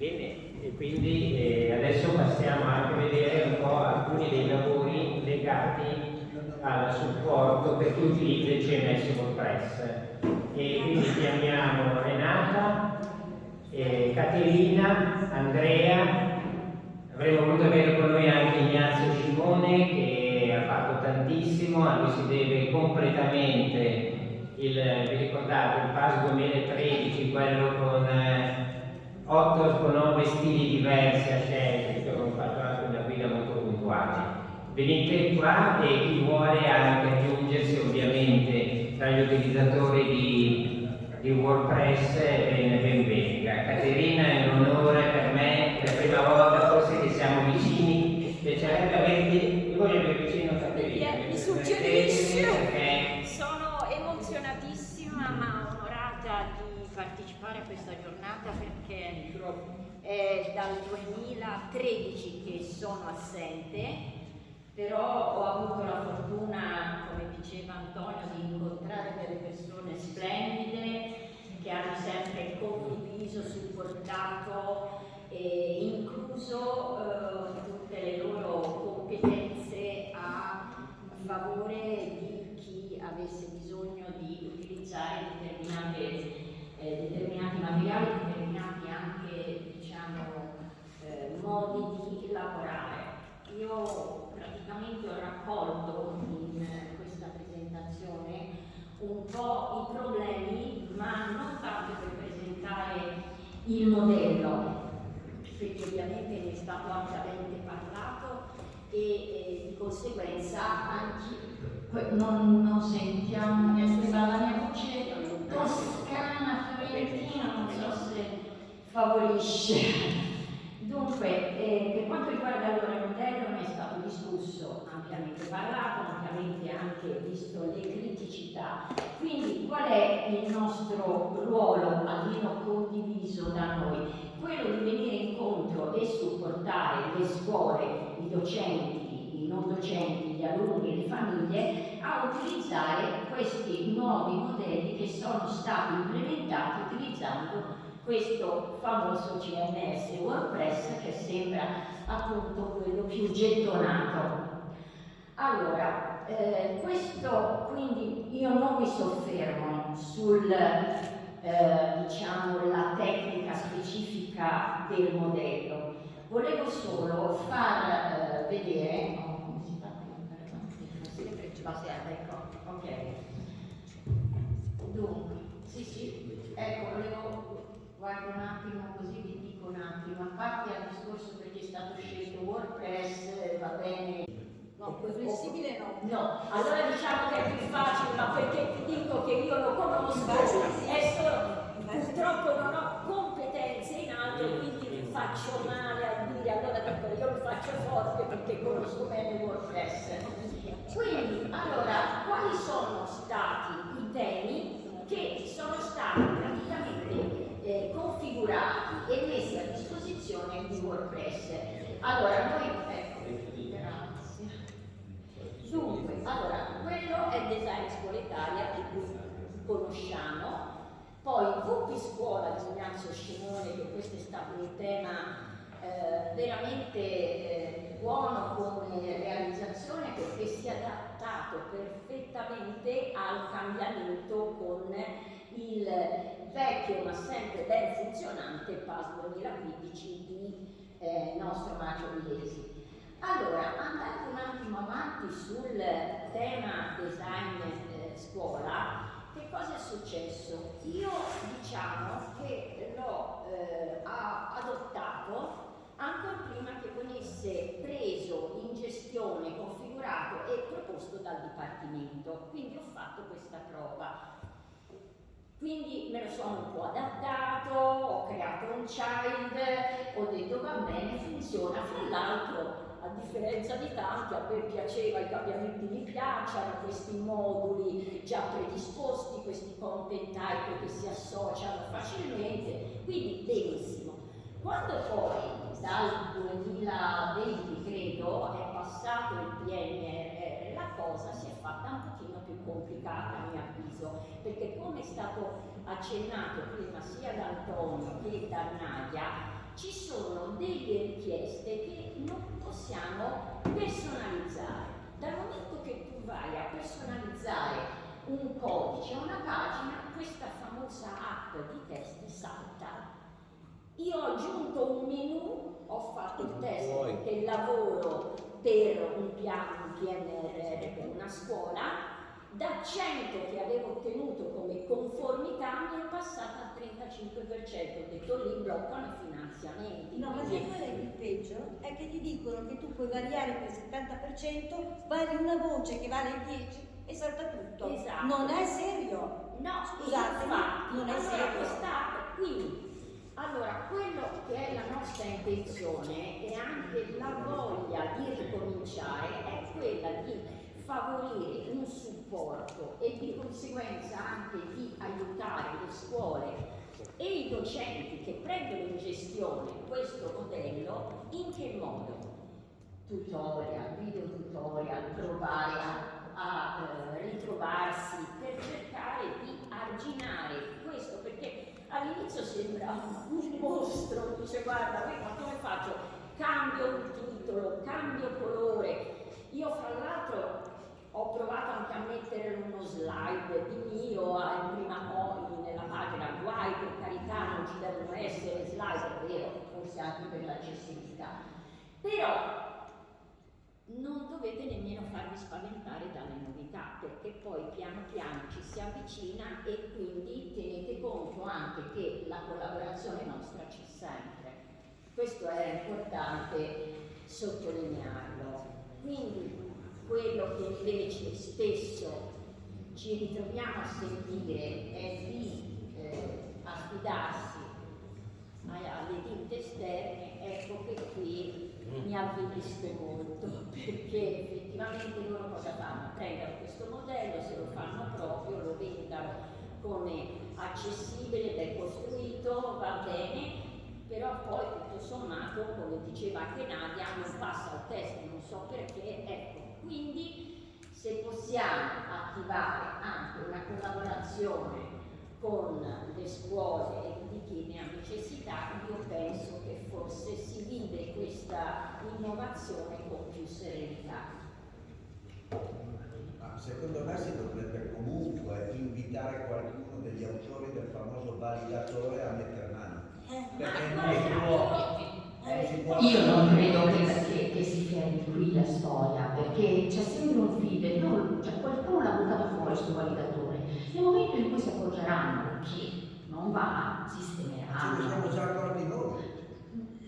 Bene, e quindi eh, adesso passiamo anche a vedere un po' alcuni dei lavori legati al supporto per chi utilizza il CMS WordPress. E quindi chiamiamo Renata, eh, Caterina, Andrea, avremmo voluto avere con noi anche Ignazio Scimone che ha fatto tantissimo, a lui si deve completamente il, vi ricordate, il PAS 2013, quello con eh, 8 con 9 stili diversi a scegliere, che abbiamo fatto anche una guida molto puntuale. Venite qua e chi vuole anche aggiungersi ovviamente tra gli utilizzatori di, di WordPress ben, ben venga. Caterina è un onore per me, è la prima volta forse che siamo vicini, piacerebbe averti, io voglio avere vicino Caterina. Mi suggerisce, sono emozionatissima ma onorata di partecipare a questa perché è dal 2013 che sono assente però ho avuto la fortuna, come diceva Antonio, di incontrare delle persone splendide che hanno sempre condiviso, supportato e incluso eh, tutte le loro competenze a favore di chi avesse bisogno di utilizzare eh, determinati materiali, determinati anche diciamo, eh, modi di lavorare. Io praticamente ho raccolto in questa presentazione un po' i problemi, ma non tanto per presentare il modello, perché ovviamente ne è stato ampiamente parlato e, e di conseguenza anche non, non sentiamo, sembra la mia voce toscana, fiorentina, non so se favorisce. Dunque, eh, per quanto riguarda allora il modello, è stato discusso, ampiamente parlato, ampiamente anche visto le criticità. Quindi qual è il nostro ruolo, almeno condiviso da noi? Quello di venire incontro e supportare le scuole, i docenti, i non docenti, gli alunni le famiglie a utilizzare questi nuovi modelli che sono stati implementati utilizzando questo famoso CMS WordPress che sembra appunto quello più gettonato. Allora, eh, questo quindi io non mi soffermo sul eh, diciamo la tecnica specifica del modello, volevo solo far eh, vedere oh, come si fa qui? ecco, ok. Dunque, sì sì, ecco, volevo guardo un attimo così vi dico un attimo, a parte al discorso perché è stato scelto WordPress, va bene. No, più flessibile no. No, allora diciamo che è più facile, ma perché ti dico che io lo conosco e solo, purtroppo non ho competenze in altro, quindi mi faccio male a dire, allora io lo faccio forte perché conosco bene WordPress. Quindi, allora, quali sono stati i temi che sono stati configurati e messi a disposizione di WordPress. Allora, noi, ecco, grazie. Dunque, allora, quello è design scuola Italia che conosciamo, poi VP Scuola di Ignazio Scimone, che questo è stato un tema eh, veramente eh, buono come realizzazione perché si è adattato perfettamente al cambiamento con il vecchio ma sempre ben funzionante PAS 2015 di eh, nostro Macio Milesi. Allora, andando un attimo avanti sul tema design eh, scuola, che cosa è successo? Io diciamo che l'ho eh, adottato ancora prima che venisse preso in gestione, configurato e proposto dal Dipartimento. Quindi ho fatto questa prova. Quindi me lo sono un po' adattato, ho creato un child, ho detto va bene, funziona. Fra l'altro, a differenza di tanti, a me piaceva, i cambiamenti mi piacciono, questi moduli già predisposti, questi content type che si associano facilmente, quindi benissimo. Quando poi dal 2020 credo è passato il PNR, la cosa si è fatta un pochino più complicata a mio avviso, perché come è stato accennato prima sia da Antonio che da Nadia, ci delle richieste che non possiamo personalizzare. Dal momento che tu vai a personalizzare un codice, una pagina, questa famosa app di test salta. Io ho aggiunto un menu, ho fatto il test che lavoro per un piano un PNRR per una scuola, da 100 che avevo ottenuto come conformità mi è passata al 35%, ho detto lì bloccano i finanziamenti. No, ma sai qual è il peggio? È che ti dicono che tu puoi variare per il 70%, vari una voce che vale il 10% e salta tutto. Esatto. Non è serio. No, scusate, infatti, non è allora serio. questa, quindi, allora, quello che è la nostra intenzione e anche la voglia di ricominciare è quella di favorire un supporto e di conseguenza anche di aiutare le scuole e i docenti che prendono in gestione questo modello in che modo? Tutorial, video tutorial, provare a, a eh, ritrovarsi per cercare di arginare questo perché all'inizio sembra un mostro, dice guarda, ma come faccio? Cambio il titolo, cambio colore. Io fra l'altro ho provato anche a mettere uno slide di mio in prima poi nella pagina, guai per carità non ci devono essere slide, è vero, forse anche per l'accessibilità. Però non dovete nemmeno farvi spaventare dalle novità, perché poi piano piano ci si avvicina e quindi tenete conto anche che la collaborazione nostra c'è sempre. Questo è importante sottolinearlo. Quindi quello che invece spesso ci ritroviamo a sentire è di eh, affidarsi alle ditte esterne, ecco che qui mi avvilisco molto, perché effettivamente loro cosa fanno? Prendono questo modello, se lo fanno proprio, lo vendano come accessibile, ben costruito, va bene, però poi tutto sommato, come diceva anche Nadia, non passa al test, non so perché, ecco, quindi se possiamo attivare anche una collaborazione con le scuole e di chi ne ha necessità, io penso che forse si vive questa innovazione con più serenità. Ma secondo me si dovrebbe comunque invitare qualcuno degli autori del famoso validatore a mettere mano. Eh, Perché non si può, io- non si può Io non credo che si fermi qui la storia, perché c'è sempre un feedback, no, cioè qualcuno l'ha buttato fuori sul validatore. Nel momento in cui si accorgeranno che non va, ne sistemeranno. siamo già accorti noi.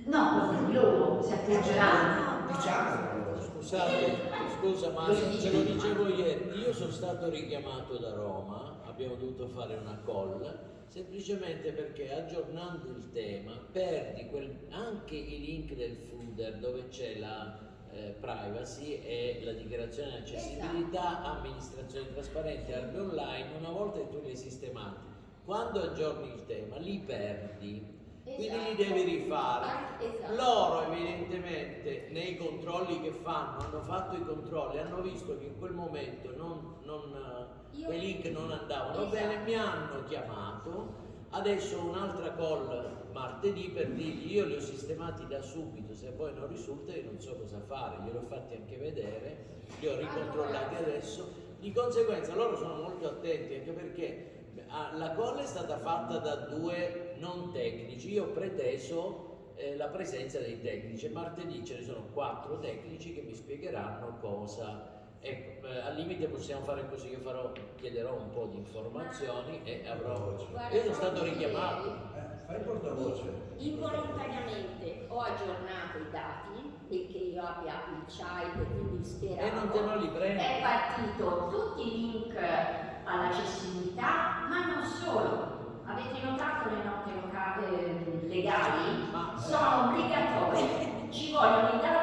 No, proprio loro si accorgeranno. Diciamolo. Scusate, scusa Mario, ce lo dicevo ieri, io sono stato richiamato da Roma, abbiamo dovuto fare una call, semplicemente perché aggiornando il tema perdi quel- anche i link del footer dove c'è la eh, privacy e la dichiarazione di accessibilità, amministrazione trasparente, albi online, una volta che tu li hai sistemati, quando aggiorni il tema li perdi. Quindi li Esatto. devi rifare. Ah, esatto. Loro evidentemente nei controlli che fanno, hanno fatto i controlli, hanno visto che in quel momento non, non, eh, Io- quei link non andavano Esatto. bene, mi hanno chiamato, adesso un'altra call martedì per dirgli io li ho sistemati da subito, se poi non risulta io non so cosa fare, glieli ho fatti anche vedere, li ho ricontrollati adesso, di conseguenza loro sono molto attenti anche perché ah, la call è stata fatta da due non tecnici, io ho preteso eh, la presenza dei tecnici martedì ce ne sono quattro tecnici che mi spiegheranno cosa. Ecco, eh, al limite possiamo fare così, io farò, chiederò un po' di informazioni e avrò... Guarda, Io sono stato richiamato. Eh, fai portavoce. Involontariamente ho aggiornato i dati perché io abbia il child e quindi speravo. E non te non li prendi. È partito tutti i link all'accessibilità, ma non solo. Avete notato le note loca- eh, legali? Ma- Sono obbligatorie, ci vogliono i data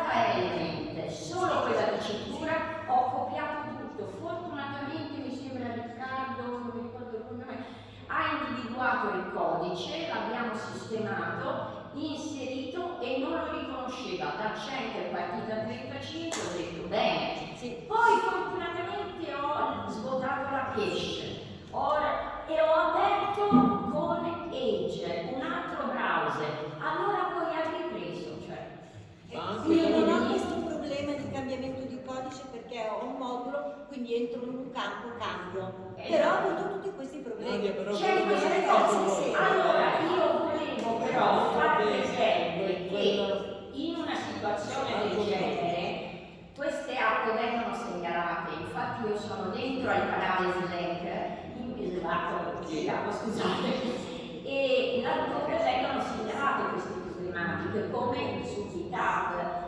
individuato il codice, l'abbiamo sistemato, inserito e non lo riconosceva. Da 100 è partita 35, ho detto bene. Sì. Poi fortunatamente ho svuotato la cache Ora, e ho aperto con Edge, un altro browser. Allora poi ha ripreso. Cioè. Ah, io non ho nessun problema di cambiamento di codice perché ho un modulo, quindi entro in un campo, cambio okay. però ha avuto tutti questi problemi. Però, cioè, questi. Allora, io volevo però fare presente che in una situazione del genere queste acque vengono segnalate, infatti io sono dentro al canale Slack, in esatto, chiamo scusate, e laddove vengono segnalate queste problematiche come su GitHub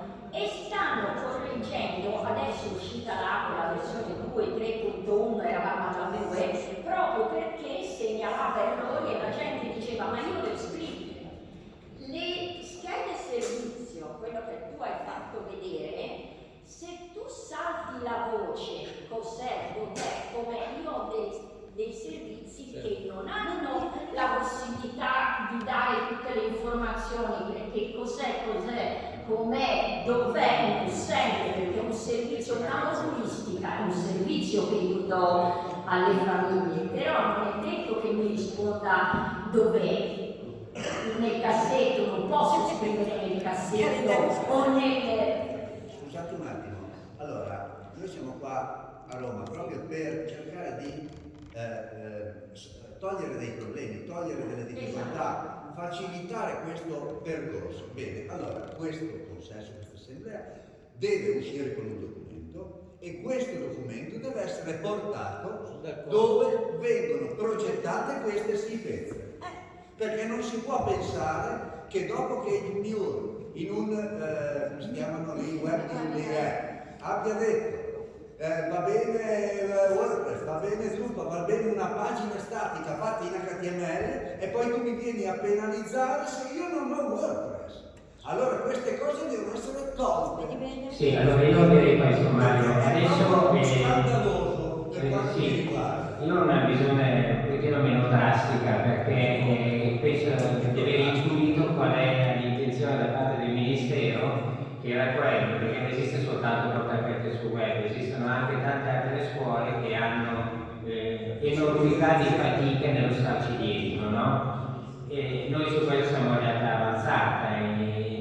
2, proprio perché segnalava errori e la gente diceva ma io devo scrivere. Le schede servizio, quello che tu hai fatto vedere, se tu salti la voce, cos'è, dov'è, come io ho dei, dei servizi certo. che non hanno la possibilità di dare tutte le informazioni, perché cos'è, cos'è, com'è, dov'è, non sempre, perché un servizio, una turistica, è un servizio che io do alle famiglie, però non è detto che mi risponda dov'è. Nel cassetto, non posso scrivere nel cassetto o nel... Scusate un attimo, allora, noi siamo qua a Roma proprio per cercare di eh, eh, togliere dei problemi, togliere delle difficoltà, esatto. facilitare questo percorso. Bene, allora questo consesso, questa assemblea deve uscire con un documento e questo documento deve essere portato dove vengono progettate queste schifezze. Perché non si può pensare che dopo che il MIUR in un, eh, si chiamano lì, web di abbia detto eh, va bene eh, WordPress, va bene Drupal, va bene una pagina statica fatta in HTML e poi tu mi vieni a penalizzare se io non ho WordPress. Allora queste cose devono essere tolte. Sì, allora io direi Mario, adesso è scandaloso per eh, sì, Io ho una visione un pochino meno drastica perché penso di aver intuito qual è l'intenzione da parte del Ministero che era quello, perché non esiste soltanto porta aperte su web, esistono anche tante altre scuole che hanno eh, enormità di fatiche nello starci dietro, no? E noi su questo siamo in realtà avanzata, è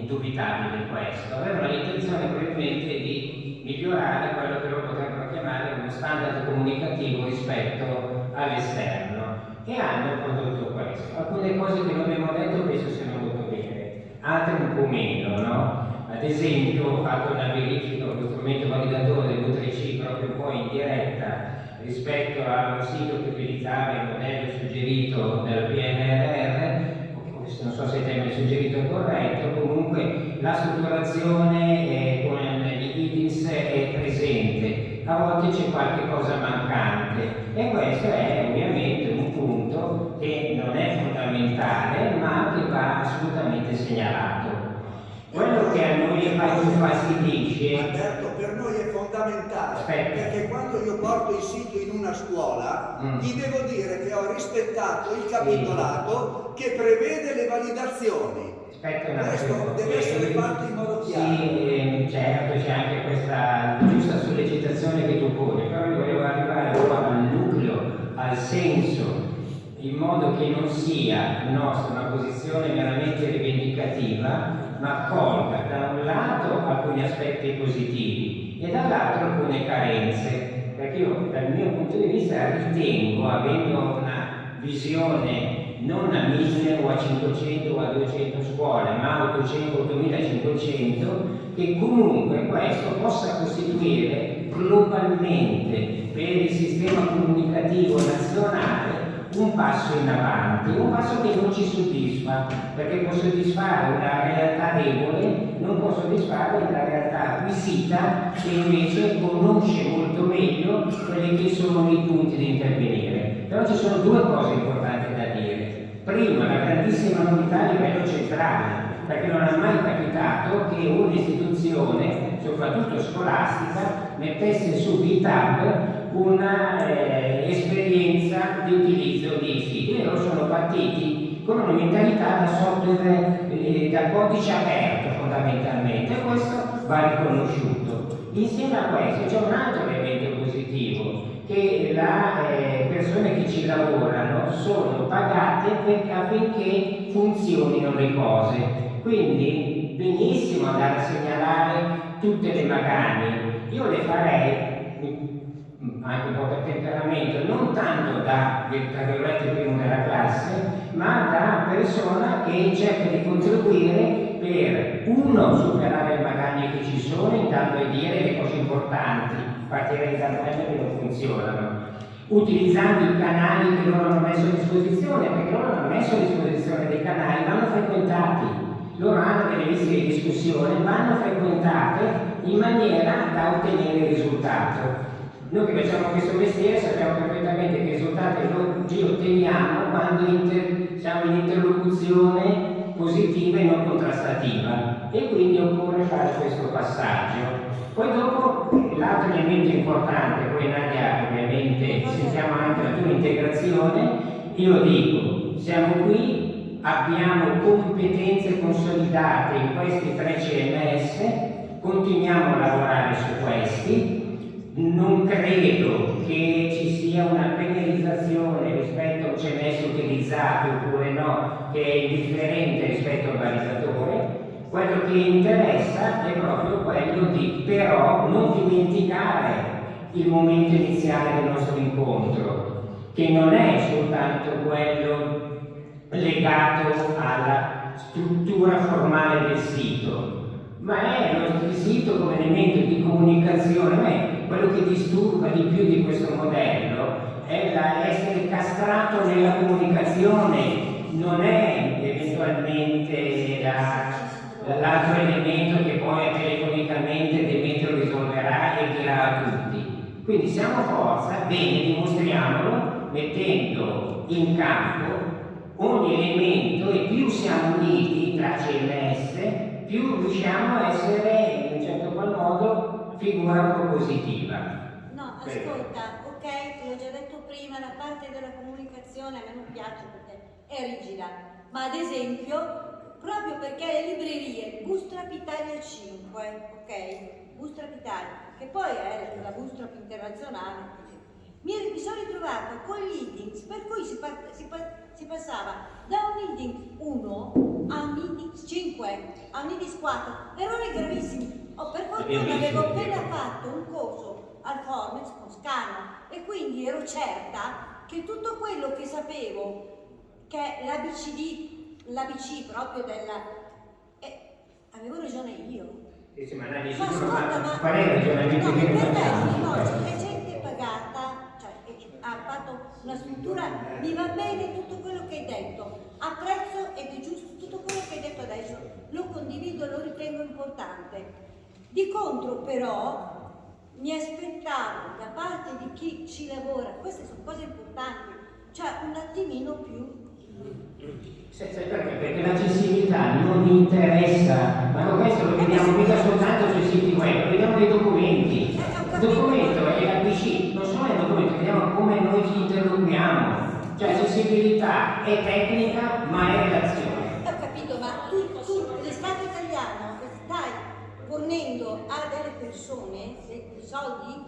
indubitabile questo. Avevano l'intenzione probabilmente di migliorare quello che loro potrebbero chiamare uno standard comunicativo rispetto all'esterno e hanno prodotto questo. Alcune cose che non abbiamo detto penso siano molto bene, altre un po' meno, no? Ad esempio ho fatto una verifica con lo strumento validatore dell'U3C proprio poi in diretta rispetto a un sito che utilizzava il modello suggerito dal PNRR, non so se il termine suggerito è corretto, comunque la strutturazione con gli IDIS è presente, a volte c'è qualche cosa mancante e questo è ovviamente un punto che non è fondamentale ma che va assolutamente segnalato. Quello che a noi più fastidisce... Alberto, per noi è fondamentale, Aspetta. perché quando io porto il sito in una scuola, mm. gli devo dire che ho rispettato il capitolato sì. che prevede le validazioni. Aspetta Questo cosa. deve essere fatto in modo chiaro. Sì, certo, c'è anche questa giusta sollecitazione che tu poni, però io volevo arrivare al nucleo, al senso in modo che non sia nostra una posizione meramente rivendicativa, ma colga da un lato alcuni aspetti positivi e dall'altro alcune carenze, perché io dal mio punto di vista ritengo, avendo una visione non a 1000 o a 500 o a 200 scuole, ma a 800 8500, che comunque questo possa costituire globalmente per il sistema comunicativo nazionale un passo in avanti, un passo che non ci soddisfa, perché può soddisfare una realtà debole, non può soddisfare una realtà acquisita che invece conosce molto meglio quelli che sono i punti di intervenire. Però ci sono due cose importanti da dire. Prima, la grandissima novità a livello centrale, perché non è mai capitato che un'istituzione, soprattutto scolastica, mettesse su GitHub una eh, di utilizzo di siti. Loro sono partiti con una mentalità da software, eh, da codice aperto fondamentalmente questo va riconosciuto. Insieme a questo c'è un altro elemento positivo, che le eh, persone che ci lavorano sono pagate affinché funzionino le cose. Quindi benissimo andare a segnalare tutte le magagne. Io le farei anche un po' per temperamento, non tanto da, tra virgolette, primo della classe, ma da persona che cerca di contribuire per, uno, superare le magagne che ci sono, intanto a dire le cose importanti, partirei da problemi che non funzionano, utilizzando i canali che loro hanno messo a disposizione, perché loro hanno messo a disposizione dei canali, vanno frequentati, loro hanno delle liste di discussione, vanno frequentate in maniera da ottenere il risultato. Noi che facciamo questo mestiere sappiamo perfettamente che i risultati li otteniamo quando siamo in interlocuzione positiva e non contrastativa e quindi occorre fare questo passaggio. Poi dopo l'altro elemento importante, poi Nadia ovviamente sentiamo anche la tua integrazione, io dico, siamo qui, abbiamo competenze consolidate in questi tre CMS, continuiamo a lavorare su questi, non credo che ci sia una penalizzazione rispetto a un CMS utilizzato oppure no, che è indifferente rispetto al balizzatore. Quello che interessa è proprio quello di però non dimenticare il momento iniziale del nostro incontro, che non è soltanto quello legato alla struttura formale del sito, ma è il sito come elemento di comunicazione, quello che disturba di più di questo modello è essere castrato nella comunicazione, non è eventualmente l'altro elemento che poi telefonicamente Demetrio risolverà e dirà a tutti. Quindi siamo forza, bene, dimostriamolo mettendo in campo ogni elemento e più siamo uniti tra CMS, più riusciamo a essere in un certo qual modo figura propositiva. No, ascolta, ok, l'ho già detto prima, la parte della comunicazione a me non piace perché è rigida, ma ad esempio, proprio perché le librerie Bootstrap Italia 5, ok, Bootstrap Italia, che poi è la Bootstrap internazionale, mi, mi sono ritrovata con gli headings per cui si, si, si, passava da un heading 1 a un heading 5, a un heading 4, errori gravissimi. Oh, per fortuna avevo appena fatto un corso al Formex con Scala e quindi ero certa che tutto quello che sapevo, che è l'ABCD, l'ABC proprio della... Eh, avevo ragione io. Sì, sì, ma, ma ascolta, ma... Il ragionamento no, che per gente pagata ha fatto una struttura, mi va bene tutto quello che hai detto, apprezzo ed è giusto tutto quello che hai detto adesso, lo condivido, lo ritengo importante. Di contro però mi aspettavo da parte di chi ci lavora, queste sono cose importanti, cioè un attimino più Sai perché? Perché l'accessibilità non interessa, ma questo lo vediamo mica soltanto sui siti web, vediamo nei documenti. Il documento è la PC, non solo è il documento, vediamo come noi ci interloquiamo. Cioè accessibilità è tecnica ma è relazione. Persone dei soldi,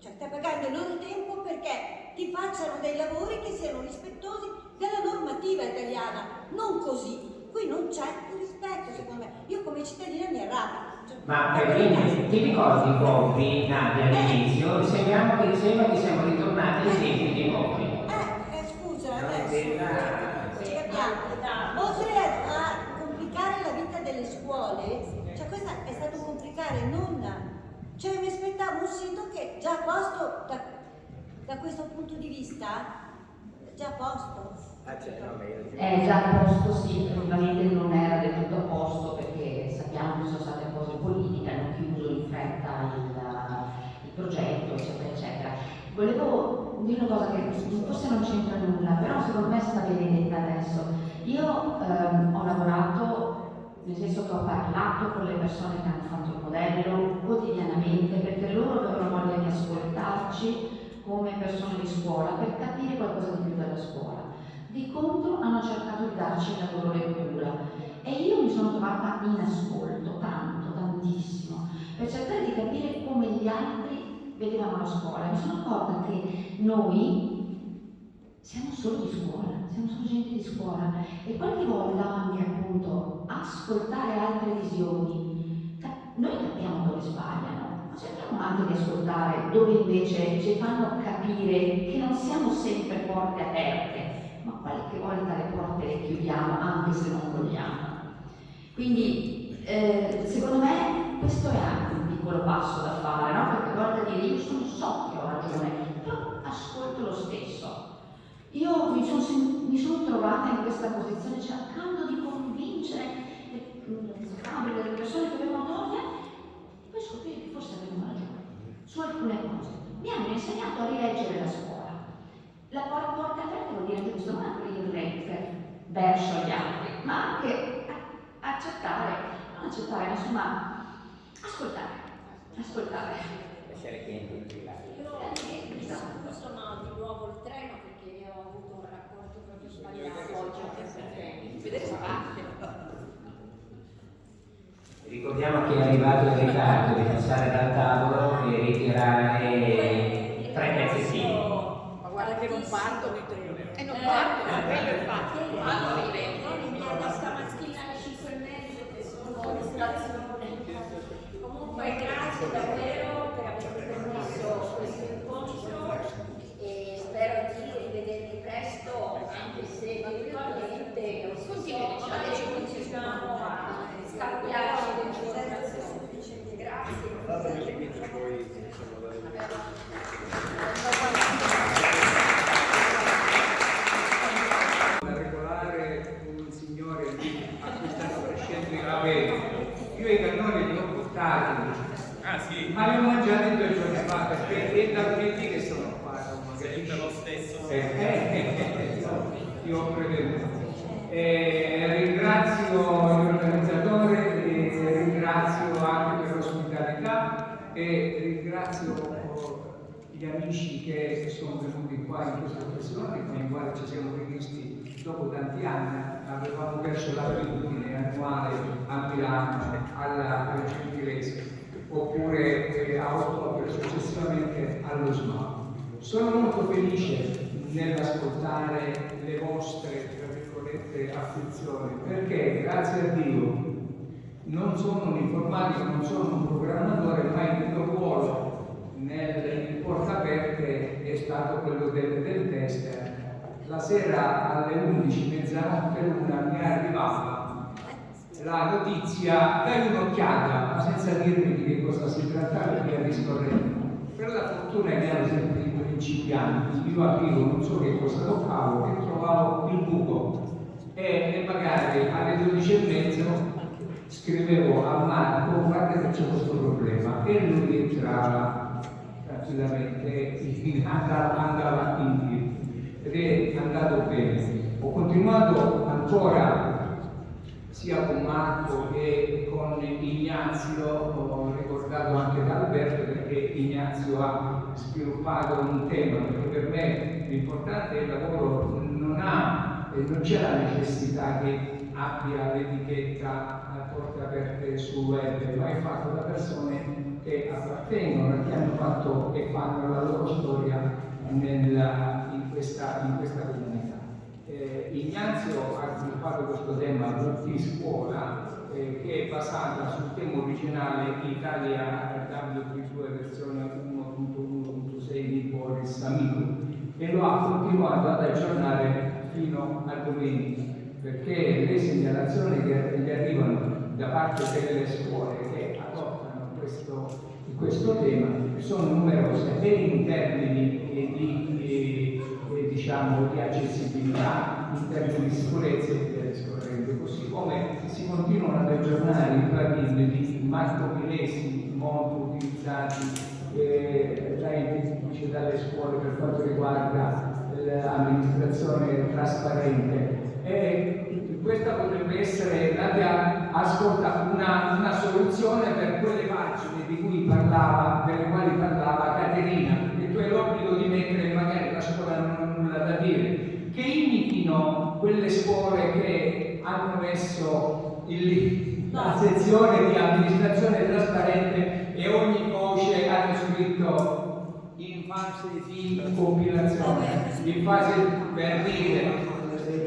cioè stai pagando il loro tempo perché ti facciano dei lavori che siano rispettosi della normativa italiana, non così. Qui non c'è rispetto, secondo me. Io come cittadina mi arrabbio. Cioè, Ma perché ti ricordi Bobby, Nadia, all'inizio? Eh. Sembriamo che, sembra che siamo ritornati ai tempi di Bobby. Eh, eh, scusa, adesso ci capiamo. Oltre a, a complicare la vita delle scuole, cioè questo è stato un complicare non... Cioè mi aspettavo un sito che già a posto da, da questo punto di vista, già a posto. Ah, è già a posto, sì, effettivamente non era del tutto a posto perché sappiamo che sono state cose politiche, hanno chiuso in fretta il, il progetto, eccetera, eccetera. Volevo dire una cosa che forse non c'entra nulla, però secondo me sta bene detta adesso. Io ehm, ho lavorato, nel senso che ho parlato con le persone che hanno fatto il modello quotidianamente perché loro avevano voglia di ascoltarci come persone di scuola per capire qualcosa di più della scuola. Di contro hanno cercato di darci la loro lettura e io mi sono trovata in ascolto, tanto, tantissimo, per cercare di capire come gli altri vedevano la scuola. Mi sono accorta che noi siamo solo di scuola, siamo solo gente di scuola e qualche volta anche appunto ascoltare altre visioni. Noi capiamo dove sbagliano, ma cerchiamo anche di ascoltare dove invece ci fanno capire che non siamo sempre porte aperte ma qualche volta le porte le chiudiamo anche se non vogliamo. Quindi eh, secondo me questo è anche un piccolo passo da fare, no? Perché volta dire io sono so che ho ragione, però ascolto lo stesso. Io mi sono, mi sono trovata in questa posizione cercando di convincere le, le, le persone che avevano voglia e poi scoprire che forse avevano ragione su alcune cose. Mi hanno insegnato a rileggere la scuola. La porta aperta vuol dire anche questo, non aprire verso gli altri, ma anche accettare, non accettare, ma insomma ascoltare, ascoltare. Essere chienti Io sono di nuovo il treno perché ho avuto un rapporto proprio sbagliato oggi Vedere spazio. Ricordiamo che è arrivato il ritardo di passare dal tavolo e ritirare tre pezzettini. Ma guarda che non parto di treno. E non parto, ma quello infatti. Ieri mi hanno stamattina alle 5 e mezzo che sono in stazione. Comunque grazie davvero Thank you. Gli amici che sono venuti qua in questa occasione, con i quali ci siamo rivisti dopo tanti anni. Avevamo perso l'abitudine annuale a Milano, alla alla Gentilese, oppure eh, a ottobre successivamente allo SMAP. Sono molto felice nell'ascoltare le vostre, afflizioni, perché grazie a Dio non sono un informatico, non sono un programmatore, ma il mio ruolo nel porta aperte è stato quello del, del test. La sera alle 11, mezzanotte l'una mi è arrivata la notizia, dai un'occhiata, ma senza dirmi di che cosa si trattava e via discorrendo. Per la fortuna ero sempre i principianti, io aprivo, non so che cosa toccavo, e trovavo il buco. E, e magari alle 12 e mezzo scrivevo a Marco, guarda che c'è questo problema, e lui entrava tranquillamente, andava, avanti ed è andato bene. Ho continuato ancora sia con Marco che con Ignazio, ho ricordato anche da Alberto perché Ignazio ha sviluppato un tema, perché per me l'importante è il lavoro, non, ha, non c'è la necessità che abbia l'etichetta a porte aperte sul web, ma è fatto da persone che appartengono, che hanno fatto e fanno la loro storia nella, in, questa, in questa comunità. Eh, Ignazio ha sviluppato questo tema multiscuola eh, che è basata sul tema originale Italia W32 versione 1.1.6 di Boris Amico e lo ha continuato ad aggiornare fino a domenica perché le segnalazioni che gli arrivano da parte delle scuole che adottano questo, questo tema sono numerose e in termini di, di, di, diciamo, di accessibilità, in termini di sicurezza e via discorrendo, così come si continuano ad aggiornare i plugin di Marco Milesi molto utilizzati eh, dai, dalle scuole per quanto riguarda l'amministrazione trasparente. E questa potrebbe essere ascolta una, una, soluzione per quelle pagine di cui parlava, delle quali parlava Caterina, che tu hai l'obbligo di mettere magari la scuola non ha nulla da dire, che imitino quelle scuole che hanno messo il, la sezione di amministrazione trasparente e ogni voce hanno scritto in fase di compilazione, in fase per dire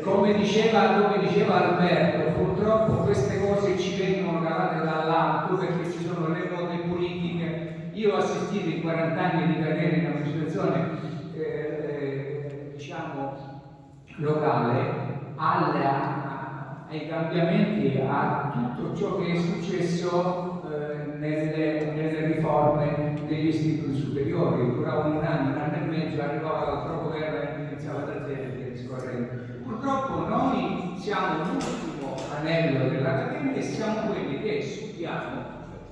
come diceva, come diceva, Alberto, purtroppo queste cose ci vengono cavate dall'alto perché ci sono le note politiche. Io ho assistito in 40 anni di carriera in amministrazione, eh, diciamo, locale, alla, ai cambiamenti, a tutto ciò che è successo eh, nelle, nelle riforme degli istituti superiori, duravano un anno, un anno e mezzo, arrivava l'altro governo e iniziava da zero e discorrendo. Purtroppo noi siamo l'ultimo anello dell'Accademia e siamo quelli che studiamo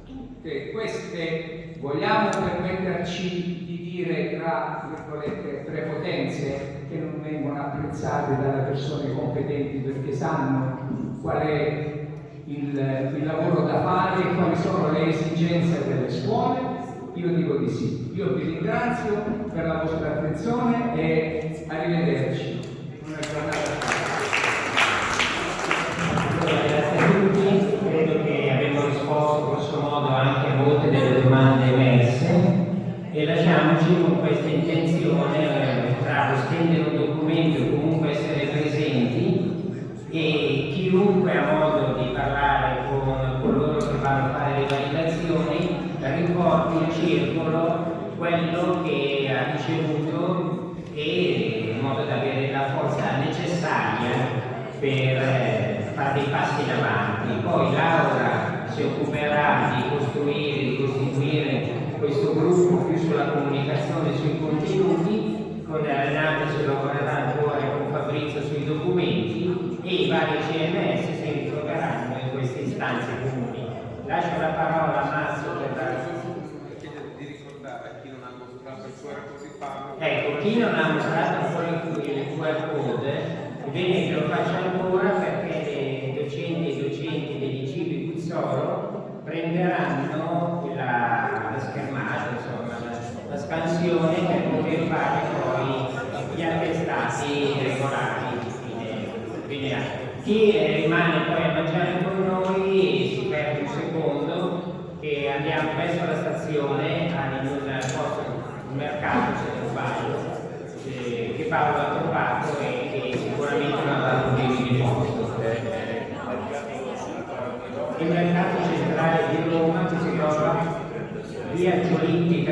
tutte queste, vogliamo permetterci di dire tra virgolette prepotenze che non vengono apprezzate dalle persone competenti perché sanno qual è il, il lavoro da fare e quali sono le esigenze delle scuole? Io dico di sì. Io vi ringrazio per la vostra attenzione e arrivederci. Una giornata Allora, grazie a tutti, credo che abbiamo risposto grosso modo anche a molte delle domande emerse e lasciamoci con questa intenzione eh, tra stendere un documento e comunque essere presenti e chiunque ha modo di parlare con coloro che vanno a fare le validazioni riporti in circolo quello che ha ricevuto e in modo da avere la forza necessaria per eh, fare dei passi in avanti. Poi Laura si occuperà di costruire, di costituire questo gruppo più sulla comunicazione, sui contenuti, con Renata si lavorerà ancora con Fabrizio sui documenti e i vari CMS si ritroveranno in istanze comuni. Lascio la parola a Marzio per dare di ricordare a chi non ha mostrato il QR così farlo. Ecco, chi non ha mostrato ancora il QR code, è bene che lo faccia ancora perché docenti e docenti degli cibi Guzzoro prenderanno la, la schermata, insomma, la, la scansione per poter fare poi gli attestati regolari di fine, fine anno. Chi rimane poi a mangiare con noi si perde un secondo che andiamo presso la stazione in un posto, un mercato se non sbaglio, eh, che Paolo ha trovato e che sicuramente non ha dato un di posto. Il mercato centrale di Roma che si trova via Giolini